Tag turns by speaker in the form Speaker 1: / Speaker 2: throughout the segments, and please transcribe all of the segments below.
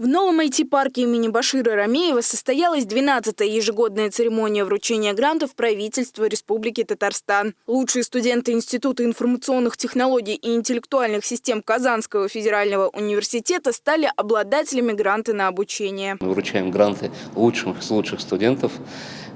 Speaker 1: В новом IT-парке имени Башира Рамеева состоялась 12-я ежегодная церемония вручения грантов правительства Республики Татарстан. Лучшие студенты Института информационных технологий и интеллектуальных систем Казанского федерального университета стали обладателями гранта на обучение.
Speaker 2: Мы вручаем гранты лучшим из лучших студентов.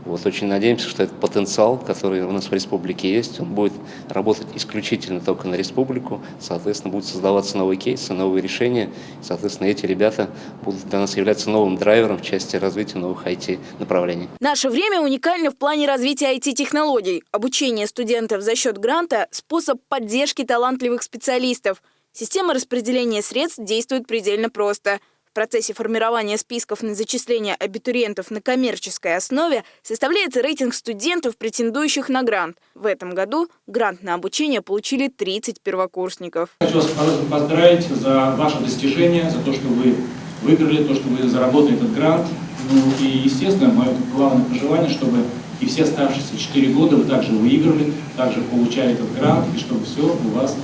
Speaker 2: Вот, очень надеемся, что этот потенциал, который у нас в республике есть, он будет работать исключительно только на республику. Соответственно, будут создаваться новые кейсы, новые решения. Соответственно, эти ребята будут для нас являться новым драйвером в части развития новых IT-направлений.
Speaker 1: Наше время уникально в плане развития IT-технологий. Обучение студентов за счет гранта – способ поддержки талантливых специалистов. Система распределения средств действует предельно просто – процессе формирования списков на зачисление абитуриентов на коммерческой основе составляется рейтинг студентов, претендующих на грант. В этом году грант на обучение получили 30 первокурсников.
Speaker 3: Хочу вас поздравить за ваше достижение, за то, что вы выиграли, то, что вы заработали этот грант. Ну и, естественно, мое главное пожелание, чтобы и все оставшиеся 4 года вы также выиграли, также получали этот грант, и чтобы все у вас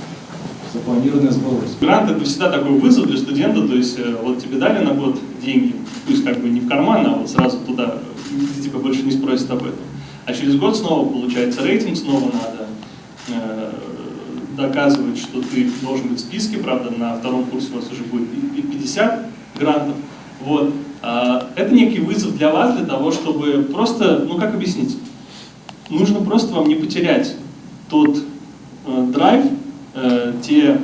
Speaker 3: запланированное сбылось.
Speaker 4: Грант это всегда такой вызов для студента, то есть э, вот тебе дали на год деньги, пусть как бы не в карман, а вот сразу туда, типа больше не спросят об этом. А через год снова получается рейтинг, снова надо э, доказывать, что ты должен быть в списке, правда на втором курсе у вас уже будет 50 грантов. Вот. А, это некий вызов для вас, для того, чтобы просто, ну как объяснить, нужно просто вам не потерять тот э, драйв, э, те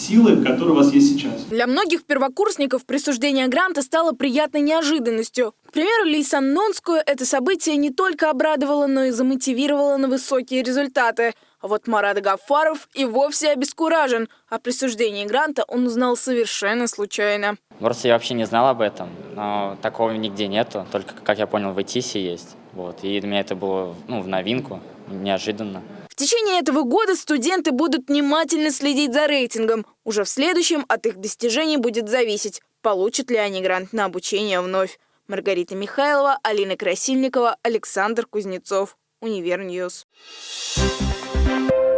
Speaker 4: силы, которые у вас есть сейчас.
Speaker 1: Для многих первокурсников присуждение гранта стало приятной неожиданностью. К примеру, Лейсан Нонскую это событие не только обрадовало, но и замотивировало на высокие результаты. А вот Марат Гафаров и вовсе обескуражен. О присуждении гранта он узнал совершенно случайно.
Speaker 5: Просто я вообще не знал об этом, но такого нигде нету. Только, как я понял, в ИТИСе есть. Вот. И для меня это было ну, в новинку, неожиданно.
Speaker 1: Течение этого года студенты будут внимательно следить за рейтингом. Уже в следующем от их достижений будет зависеть, получат ли они грант на обучение вновь. Маргарита Михайлова, Алина Красильникова, Александр Кузнецов. Univer News. Thank